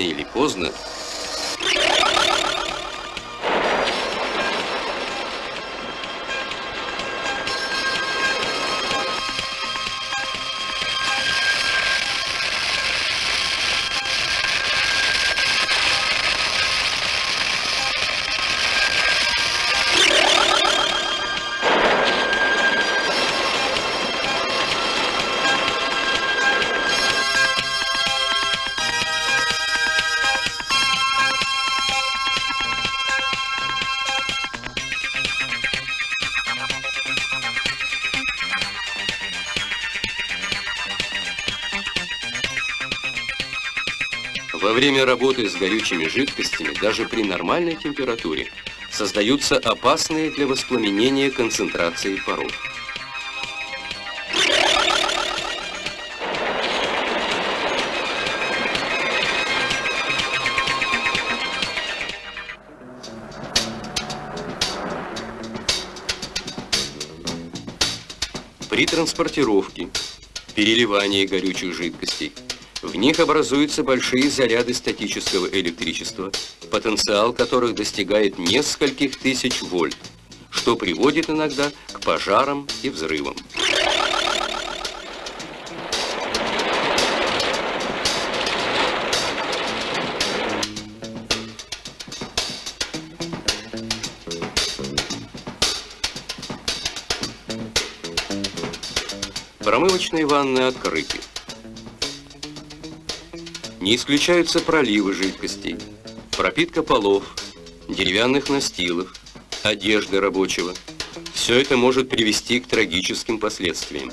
или поздно, Во время работы с горючими жидкостями, даже при нормальной температуре, создаются опасные для воспламенения концентрации паров. При транспортировке, переливании горючих жидкостей в них образуются большие заряды статического электричества, потенциал которых достигает нескольких тысяч вольт, что приводит иногда к пожарам и взрывам. Промывочные ванны открыты. Не исключаются проливы жидкостей, пропитка полов, деревянных настилов, одежды рабочего. Все это может привести к трагическим последствиям.